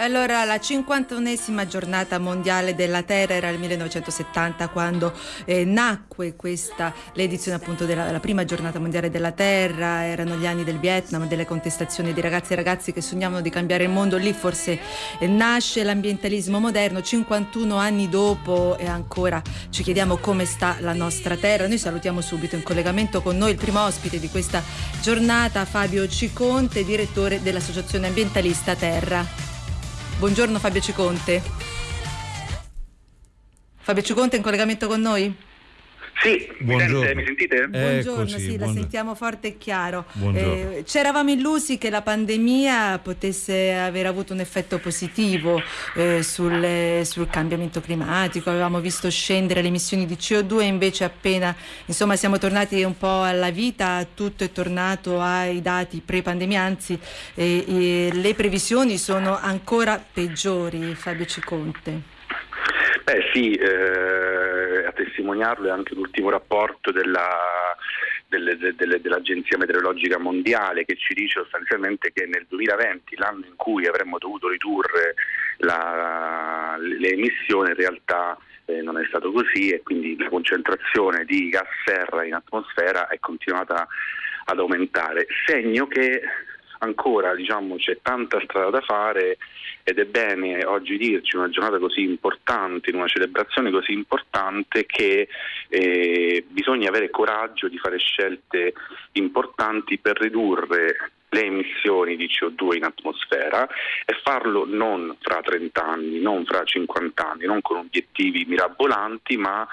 Allora, la 51esima giornata mondiale della Terra era il 1970 quando eh, nacque questa, l'edizione appunto della, prima giornata mondiale della Terra, erano gli anni del Vietnam, delle contestazioni di ragazzi e ragazzi che sognavano di cambiare il mondo, lì forse eh, nasce l'ambientalismo moderno, 51 anni dopo e ancora ci chiediamo come sta la nostra Terra. Noi salutiamo subito in collegamento con noi il primo ospite di questa giornata, Fabio Ciconte, direttore dell'Associazione Ambientalista Terra. Buongiorno Fabio Ciconte. Fabio Ciconte in collegamento con noi? Sì, Buongiorno. mi sentite? Buongiorno, Eccoci, sì, buongiorno. la sentiamo forte e chiaro. Eh, c'eravamo illusi che la pandemia potesse aver avuto un effetto positivo eh, sul, sul, cambiamento climatico, avevamo visto scendere le emissioni di CO2, invece appena insomma, siamo tornati un po' alla vita, tutto è tornato ai dati pre-pandemia, anzi eh, le previsioni sono ancora peggiori, Fabio Ciconte. Beh sì, eh, a testimoniarlo è anche l'ultimo rapporto della, delle, delle, dell'Agenzia Meteorologica Mondiale che ci dice sostanzialmente che nel 2020, l'anno in cui avremmo dovuto ridurre la, le emissioni, in realtà eh, non è stato così e quindi la concentrazione di gas serra in atmosfera è continuata ad aumentare, segno che ancora diciamo, c'è tanta strada da fare ed è bene oggi dirci una giornata così importante, in una celebrazione così importante che eh, bisogna avere coraggio di fare scelte importanti per ridurre le emissioni di CO2 in atmosfera e farlo non fra 30 anni, non fra 50 anni, non con obiettivi mirabolanti, ma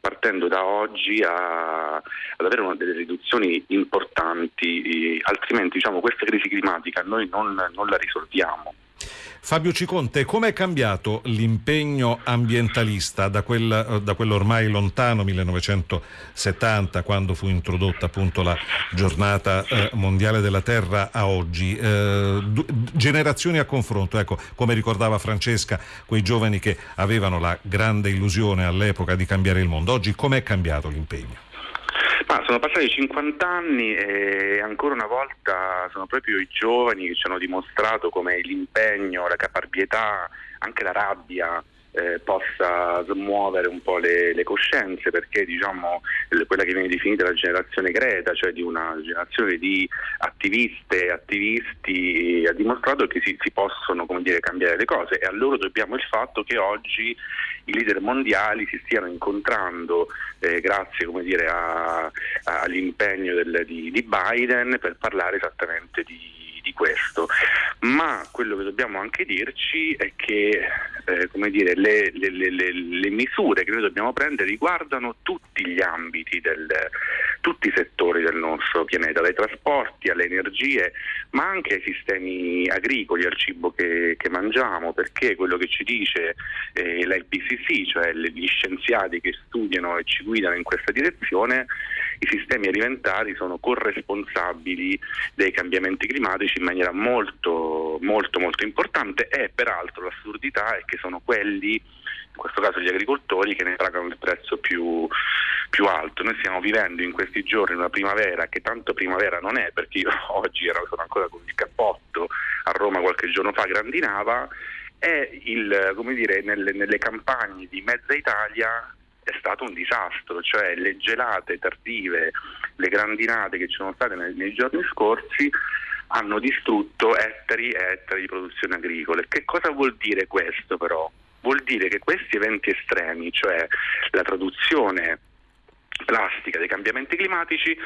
partendo da oggi a, ad avere una delle riduzioni importanti, altrimenti diciamo, questa crisi climatica noi non, non la risolviamo. Fabio Ciconte, come è cambiato l'impegno ambientalista da, quel, da quell'ormai lontano 1970, quando fu introdotta appunto la giornata eh, mondiale della Terra, a oggi? Eh, generazioni a confronto, ecco, come ricordava Francesca, quei giovani che avevano la grande illusione all'epoca di cambiare il mondo. Oggi com'è cambiato l'impegno? Ma sono passati 50 anni e ancora una volta sono proprio i giovani che ci hanno dimostrato come l'impegno, la caparbietà, anche la rabbia eh, possa smuovere un po' le, le coscienze perché diciamo quella che viene definita la generazione Greta, cioè di una generazione di attiviste e attivisti ha dimostrato che si, si possono dire, cambiare le cose. E a loro dobbiamo il fatto che oggi i leader mondiali si stiano incontrando eh, grazie dire, a, a, all'impegno del, di, di Biden per parlare esattamente di di questo, ma quello che dobbiamo anche dirci è che eh, dire, le, le, le, le, misure che noi dobbiamo prendere riguardano tutti gli ambiti, del, tutti i settori del nostro pianeta, dai trasporti alle energie, ma anche ai sistemi agricoli, al cibo che, che mangiamo, perché quello che ci dice eh, l'IPCC, cioè gli scienziati che studiano e ci guidano in questa direzione, i sistemi alimentari sono corresponsabili dei cambiamenti climatici in maniera molto, molto, molto importante e peraltro l'assurdità è che sono quelli, in questo caso gli agricoltori, che ne traggono il prezzo più, più alto. Noi stiamo vivendo in questi giorni una primavera che tanto primavera non è, perché io oggi ero, sono ancora con il cappotto a Roma qualche giorno fa grandinava, e il, dire, nelle, nelle campagne di mezza Italia è stato un disastro, cioè le gelate tardive, le grandinate che ci sono state nei, nei giorni scorsi hanno distrutto ettari e ettari di produzione agricola. Che cosa vuol dire questo però? Vuol dire che questi eventi estremi, cioè la traduzione plastica dei cambiamenti climatici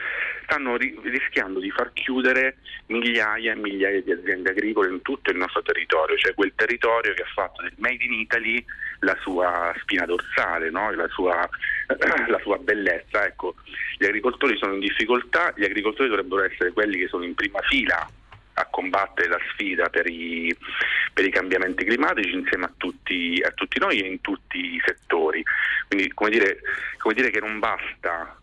stanno ri- rischiando di far chiudere migliaia e migliaia di aziende agricole in tutto il nostro territorio, cioè quel territorio che ha fatto del Made in Italy la sua spina dorsale, no? la, sua, la, sua, bellezza. Ecco, gli agricoltori sono in difficoltà, gli agricoltori dovrebbero essere quelli che sono in prima fila a combattere la sfida per i, per i cambiamenti climatici insieme a tutti, a tutti, noi e in tutti i settori. Quindi come dire, come dire che non basta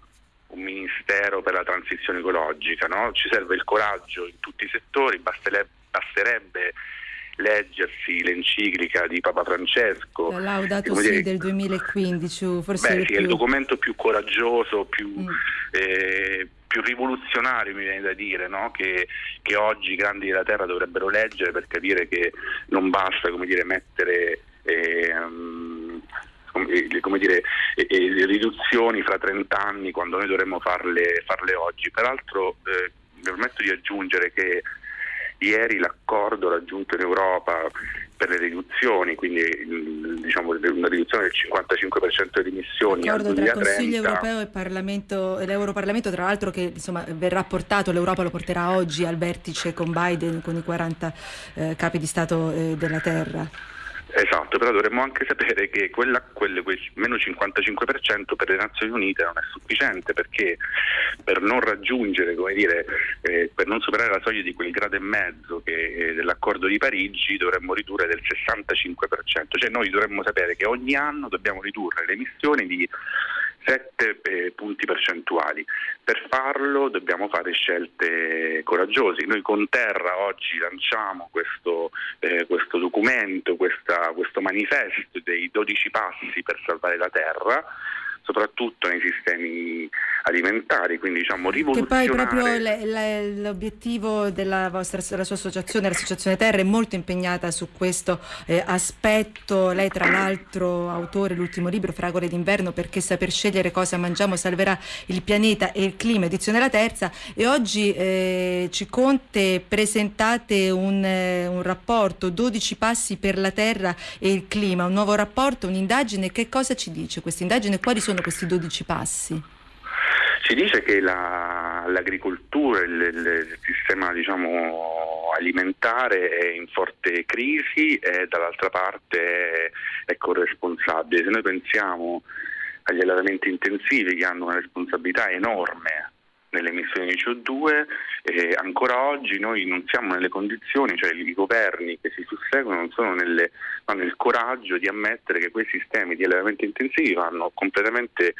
un ministero per la transizione ecologica, no? ci serve il coraggio in tutti i settori, basterebbe leggersi l'enciclica di Papa Francesco. La Laudato dire, del 2015, forse beh, sì, più... è il documento più coraggioso, più, mm. eh, più rivoluzionario mi viene da dire, no? che, che, oggi i grandi della terra dovrebbero leggere per capire che non basta come dire, mettere eh, come dire, eh, riduzioni fra 30 anni quando noi dovremmo farle, farle oggi. Peraltro eh, mi permetto di aggiungere che ieri l'accordo raggiunto in Europa per le riduzioni, quindi diciamo, una riduzione del 55% delle emissioni L'accordo tra Consiglio europeo e Parlamento, l'Europarlamento, tra l'altro che insomma, verrà portato, l'Europa lo porterà oggi al vertice con Biden, con i 40 eh, capi di Stato eh, della Terra. Esatto, però dovremmo anche sapere che quella, quelle, quel meno 55% per le Nazioni Unite non è sufficiente perché per non raggiungere, come dire, eh, per non superare la soglia di quel grado e mezzo che, eh, dell'accordo di Parigi dovremmo ridurre del 65%, cioè noi dovremmo sapere che ogni anno dobbiamo ridurre le emissioni di 7 eh, punti percentuali. Per farlo dobbiamo fare scelte coraggiose. Noi con Terra oggi lanciamo questo, eh, questo documento, questa, questo manifesto dei 12 passi per salvare la Terra soprattutto nei sistemi alimentari, quindi diciamo rivoluzionare. Che poi proprio le, le, l'obiettivo della, vostra, della sua associazione, l'Associazione Terra, è molto impegnata su questo eh, aspetto. Lei tra l'altro autore dell'ultimo libro, Fragole d'inverno, perché saper scegliere cosa mangiamo salverà il pianeta e il clima, edizione la terza, e oggi eh, ci conte presentate un, eh, un rapporto, 12 passi per la Terra e il clima, un nuovo rapporto, un'indagine, che cosa ci dice questa indagine? Quali sono sono questi 12 passi? Si dice che la, l'agricoltura, il, il sistema diciamo, alimentare è in forte crisi e dall'altra parte è, corresponsabile. Se noi pensiamo agli allevamenti intensivi che hanno una responsabilità enorme nelle emissioni di CO2 e ancora oggi noi non siamo nelle condizioni, cioè i governi che si susseguono non sono nelle, hanno il coraggio di ammettere che quei sistemi di allevamento intensivi vanno completamente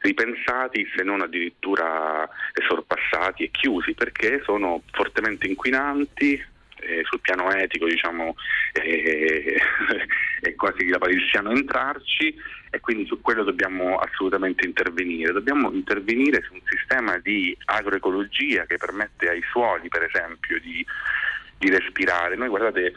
ripensati se non addirittura sorpassati e chiusi perché sono fortemente inquinanti, eh, sul piano etico diciamo, eh, è quasi lapalissiano entrarci e quindi su quello dobbiamo assolutamente intervenire. Dobbiamo intervenire su un sistema di agroecologia che permette ai suoli, per esempio, di, di respirare. Noi guardate,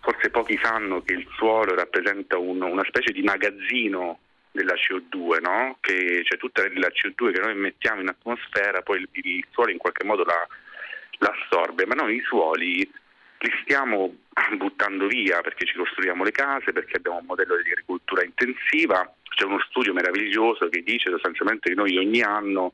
forse pochi sanno che il suolo rappresenta un, una specie di magazzino della CO2, no? che c'è tutta la CO2 che noi mettiamo in atmosfera, poi il, il suolo in qualche modo la, l'assorbe, ma noi i suoli li stiamo buttando via perché ci costruiamo le case, perché abbiamo un modello di agricoltura intensiva. C'è uno studio meraviglioso che dice sostanzialmente che noi ogni anno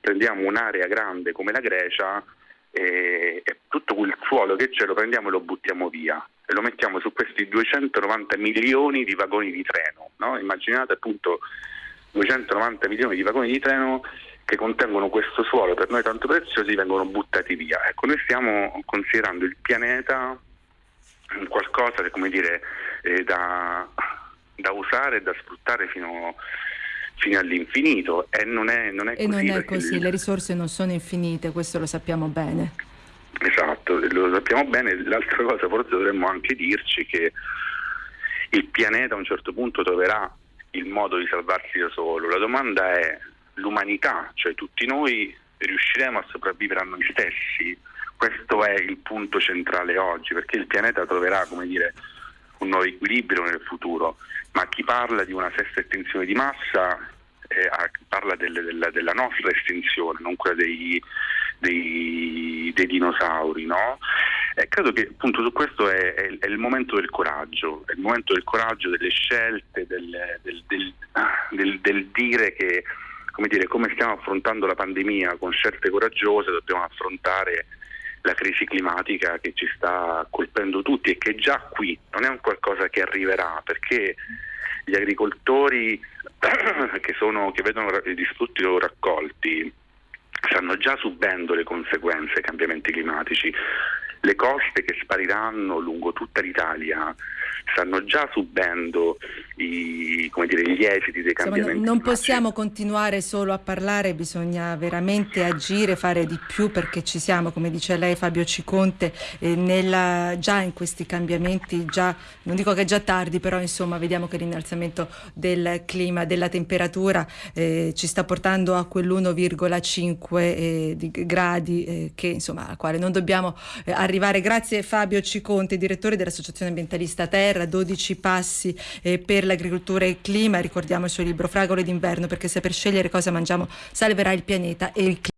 prendiamo un'area grande come la Grecia e, e tutto quel suolo che c'è lo prendiamo e lo buttiamo via e lo mettiamo su questi 290 milioni di vagoni di treno. No? Immaginate appunto 290 milioni di vagoni di treno che contengono questo suolo per noi tanto preziosi vengono buttati via. Ecco, noi stiamo considerando il pianeta qualcosa come dire, eh, da, da, usare e da sfruttare fino, fino all'infinito e non è, non è e così. Non è così, le risorse non sono infinite, questo lo sappiamo bene. Esatto, lo sappiamo bene. L'altra cosa forse dovremmo anche dirci che il pianeta a un certo punto troverà il modo di salvarsi da solo. La domanda è l'umanità, cioè tutti noi riusciremo a sopravvivere a noi stessi? Questo è il punto centrale oggi, perché il pianeta troverà, dire, un nuovo equilibrio nel futuro, ma chi parla di una sesta estinzione di massa eh, parla delle, della, della, nostra estinzione, non quella dei, dei, dei dinosauri, no? E credo che appunto su questo è, è, è, il momento del coraggio, è il momento del coraggio, delle scelte, del, del, del, del dire che come, dire, come stiamo affrontando la pandemia con scelte coraggiose, dobbiamo affrontare la crisi climatica che ci sta colpendo tutti e che è già qui, non è un qualcosa che arriverà, perché gli agricoltori che, sono, che vedono i distrutti loro raccolti stanno già subendo le conseguenze dei cambiamenti climatici. Le coste che spariranno lungo tutta l'Italia stanno già subendo i, dire, gli esiti dei Insomma, cambiamenti. non possiamo continuare solo a parlare, bisogna veramente agire, fare di più perché ci siamo, come dice lei Fabio Ciconte, eh, nella, già in questi cambiamenti, già, non dico che è già tardi, però insomma vediamo che l'innalzamento del clima, della temperatura eh, ci sta portando a quell'1,5 eh, gradi eh, che, insomma, al quale non dobbiamo eh, arrivare. Grazie Fabio Ciconte, direttore dell'Associazione Ambientalista Terra, 12 passi eh, per l'agricoltura e il clima, ricordiamo il suo libro Fragole d'inverno perché se per scegliere cosa mangiamo salverà il pianeta e il clima.